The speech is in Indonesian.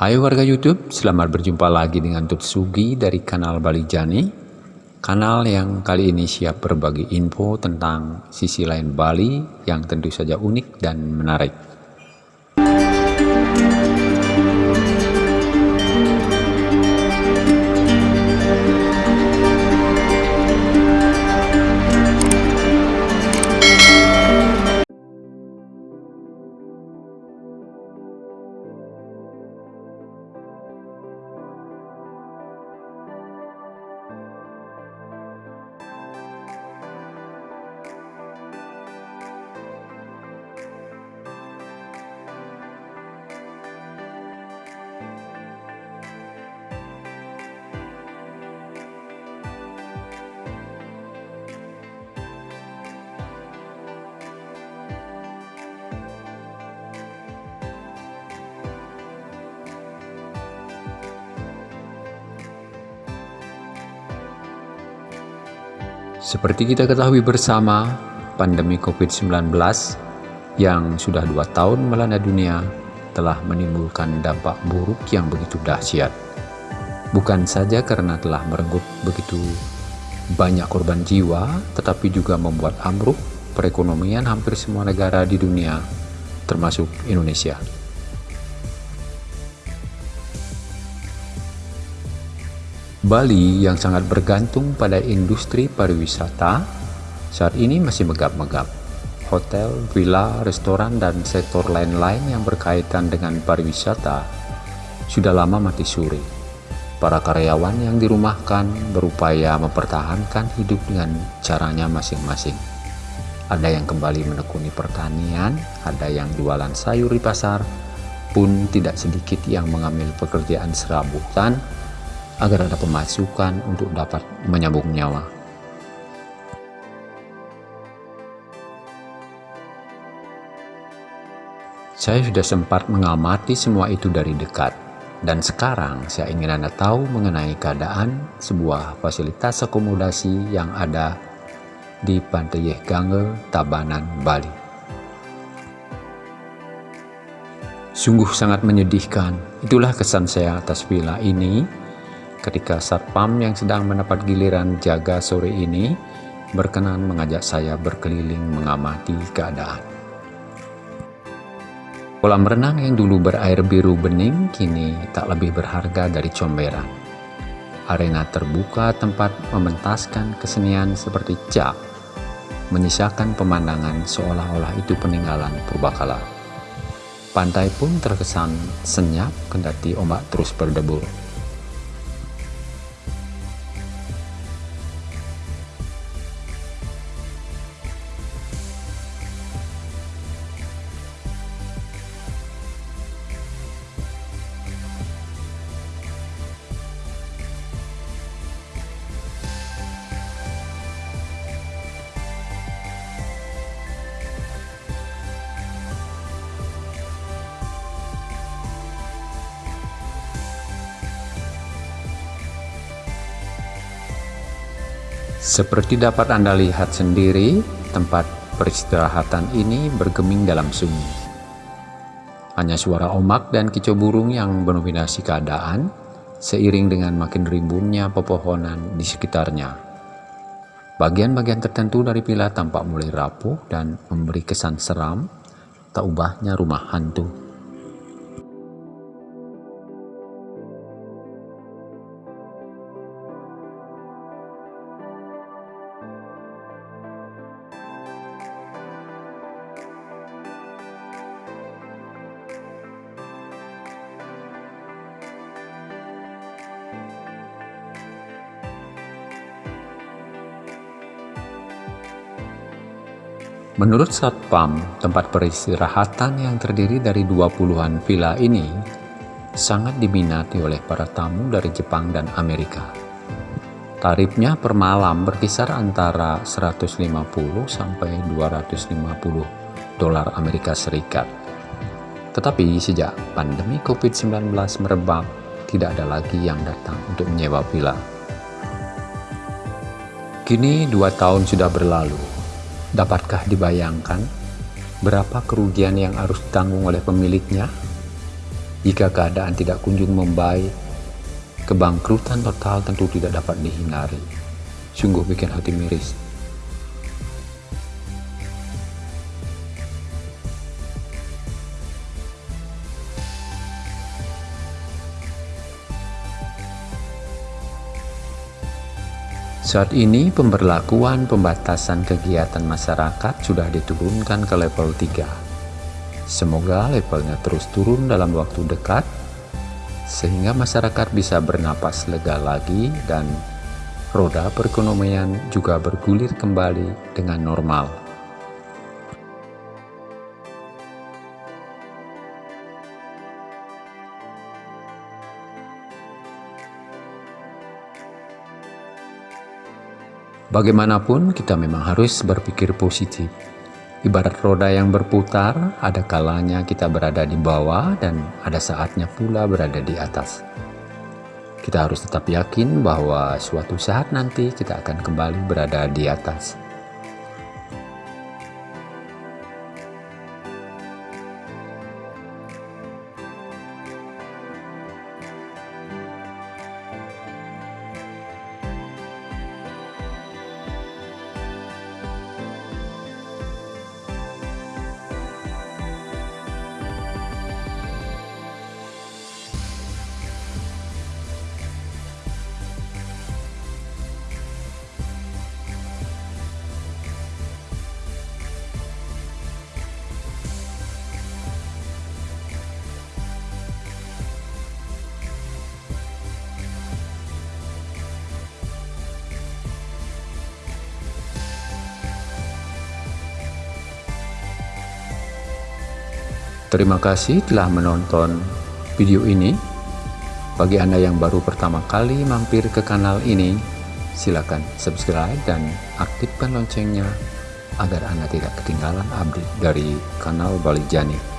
Hai warga YouTube, selamat berjumpa lagi dengan Tut Sugi dari kanal Bali Jani. Kanal yang kali ini siap berbagi info tentang sisi lain Bali yang tentu saja unik dan menarik. Seperti kita ketahui bersama, pandemi COVID-19 yang sudah dua tahun melanda dunia telah menimbulkan dampak buruk yang begitu dahsyat. Bukan saja karena telah merenggut begitu banyak korban jiwa, tetapi juga membuat ambruk perekonomian hampir semua negara di dunia, termasuk Indonesia. Bali yang sangat bergantung pada industri pariwisata saat ini masih megap-megap. Hotel, villa, restoran, dan sektor lain-lain yang berkaitan dengan pariwisata sudah lama mati suri. Para karyawan yang dirumahkan berupaya mempertahankan hidup dengan caranya masing-masing. Ada yang kembali menekuni pertanian, ada yang jualan sayur di pasar, pun tidak sedikit yang mengambil pekerjaan serabutan agar ada pemasukan untuk dapat menyambung nyawa. Saya sudah sempat mengamati semua itu dari dekat, dan sekarang saya ingin Anda tahu mengenai keadaan sebuah fasilitas akomodasi yang ada di Pantai Gange, Tabanan, Bali. Sungguh sangat menyedihkan, itulah kesan saya atas villa ini ketika Satpam yang sedang mendapat giliran jaga sore ini berkenan mengajak saya berkeliling mengamati keadaan. Kolam renang yang dulu berair biru bening kini tak lebih berharga dari comberan. Arena terbuka tempat mementaskan kesenian seperti cap, menyisakan pemandangan seolah-olah itu peninggalan purbakala. Pantai pun terkesan senyap kendati ombak terus berdebur. Seperti dapat Anda lihat sendiri, tempat peristirahatan ini bergeming dalam sunyi. Hanya suara omak dan kicau burung yang mendominasi keadaan, seiring dengan makin rimbunnya pepohonan di sekitarnya. Bagian-bagian tertentu dari villa tampak mulai rapuh dan memberi kesan seram, tak ubahnya rumah hantu. Menurut Satpam, tempat peristirahatan yang terdiri dari 20-an villa ini sangat diminati oleh para tamu dari Jepang dan Amerika. Tarifnya per malam berkisar antara 150 sampai 250 dolar Amerika Serikat. Tetapi sejak pandemi COVID-19 merebak, tidak ada lagi yang datang untuk menyewa villa. Kini dua tahun sudah berlalu, Dapatkah dibayangkan berapa kerugian yang harus ditanggung oleh pemiliknya? Jika keadaan tidak kunjung membaik, kebangkrutan total tentu tidak dapat dihindari. Sungguh bikin hati miris. Saat ini pemberlakuan pembatasan kegiatan masyarakat sudah diturunkan ke level 3 Semoga levelnya terus turun dalam waktu dekat, sehingga masyarakat bisa bernapas lega lagi dan roda perekonomian juga bergulir kembali dengan normal. Bagaimanapun, kita memang harus berpikir positif Ibarat roda yang berputar, ada kalanya kita berada di bawah dan ada saatnya pula berada di atas. Kita harus tetap yakin bahwa suatu saat nanti kita akan kembali berada di atas. Terima kasih telah menonton video ini. Bagi Anda yang baru pertama kali mampir ke kanal ini, silakan subscribe dan aktifkan loncengnya agar Anda tidak ketinggalan update dari kanal Balik Jani.